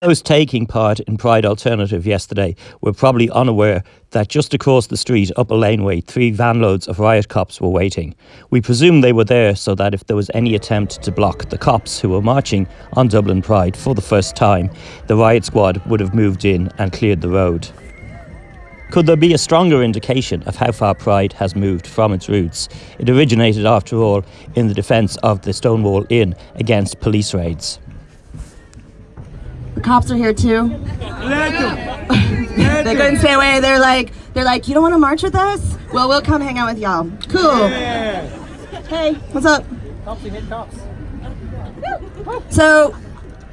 Those taking part in Pride Alternative yesterday were probably unaware that just across the street up a laneway, three vanloads of riot cops were waiting. We presume they were there so that if there was any attempt to block the cops who were marching on Dublin Pride for the first time, the riot squad would have moved in and cleared the road. Could there be a stronger indication of how far Pride has moved from its roots? It originated, after all, in the defence of the Stonewall Inn against police raids. The cops are here too. they couldn't stay away. They're like, they're like, you don't want to march with us? Well, we'll come hang out with y'all. Cool. Hey, what's up? So,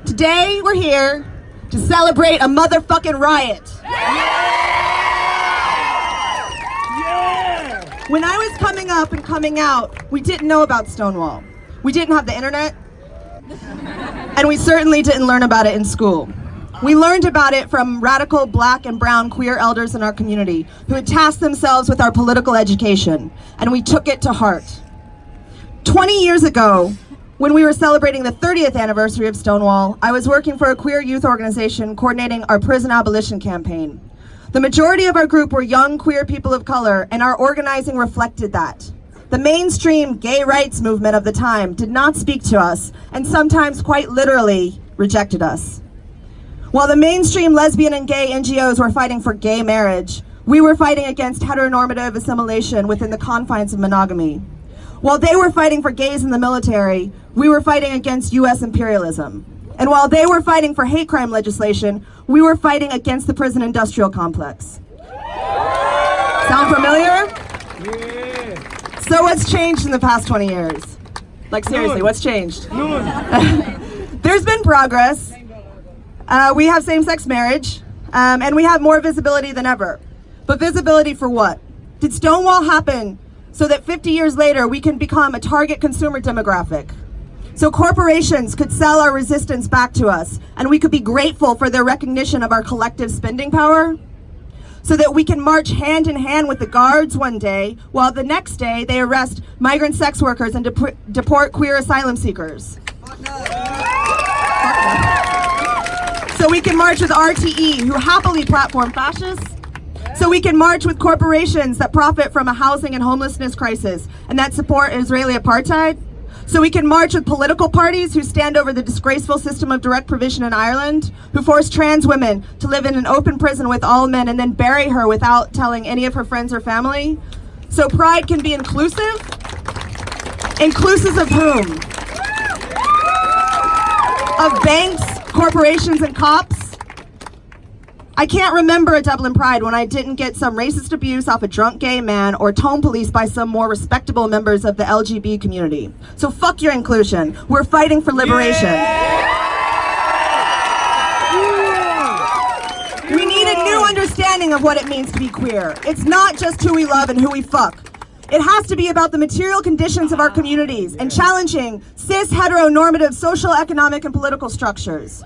today we're here to celebrate a motherfucking riot. When I was coming up and coming out, we didn't know about Stonewall. We didn't have the internet. And we certainly didn't learn about it in school. We learned about it from radical black and brown queer elders in our community who had tasked themselves with our political education, and we took it to heart. 20 years ago, when we were celebrating the 30th anniversary of Stonewall, I was working for a queer youth organization coordinating our prison abolition campaign. The majority of our group were young queer people of color, and our organizing reflected that. The mainstream gay rights movement of the time did not speak to us and sometimes quite literally rejected us. While the mainstream lesbian and gay NGOs were fighting for gay marriage, we were fighting against heteronormative assimilation within the confines of monogamy. While they were fighting for gays in the military, we were fighting against US imperialism. And while they were fighting for hate crime legislation, we were fighting against the prison industrial complex. Sound familiar? So what's changed in the past 20 years? Like seriously, what's changed? There's been progress. Uh, we have same-sex marriage, um, and we have more visibility than ever. But visibility for what? Did Stonewall happen so that 50 years later we can become a target consumer demographic? So corporations could sell our resistance back to us, and we could be grateful for their recognition of our collective spending power? So that we can march hand in hand with the guards one day, while the next day they arrest migrant sex workers and dep deport queer asylum seekers. So we can march with RTE, who happily platform fascists. So we can march with corporations that profit from a housing and homelessness crisis and that support Israeli apartheid. So we can march with political parties who stand over the disgraceful system of direct provision in Ireland, who force trans women to live in an open prison with all men and then bury her without telling any of her friends or family. So pride can be inclusive. Inclusive of whom? Of banks, corporations, and cops? I can't remember a Dublin Pride when I didn't get some racist abuse off a drunk gay man or tone police by some more respectable members of the LGBT community. So fuck your inclusion. We're fighting for liberation. Yeah. We need a new understanding of what it means to be queer. It's not just who we love and who we fuck. It has to be about the material conditions of our communities and challenging cis heteronormative social, economic, and political structures.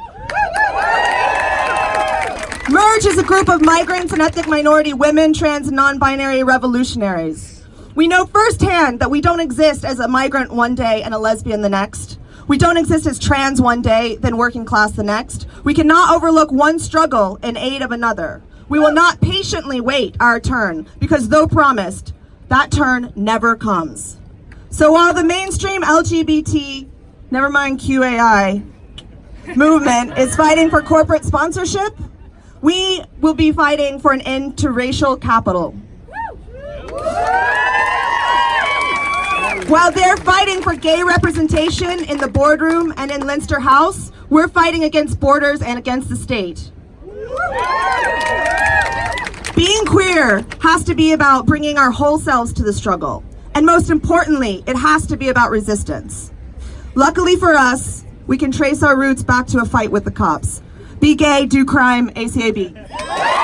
MERJ is a group of migrants and ethnic minority women, trans and non-binary revolutionaries. We know firsthand that we don't exist as a migrant one day and a lesbian the next. We don't exist as trans one day, then working class the next. We cannot overlook one struggle in aid of another. We will not patiently wait our turn, because though promised, that turn never comes. So while the mainstream LGBT, never mind QAI, movement is fighting for corporate sponsorship, we will be fighting for an end to racial capital. While they're fighting for gay representation in the boardroom and in Leinster House, we're fighting against borders and against the state. Being queer has to be about bringing our whole selves to the struggle. And most importantly, it has to be about resistance. Luckily for us, we can trace our roots back to a fight with the cops. Be gay, do crime, ACAB.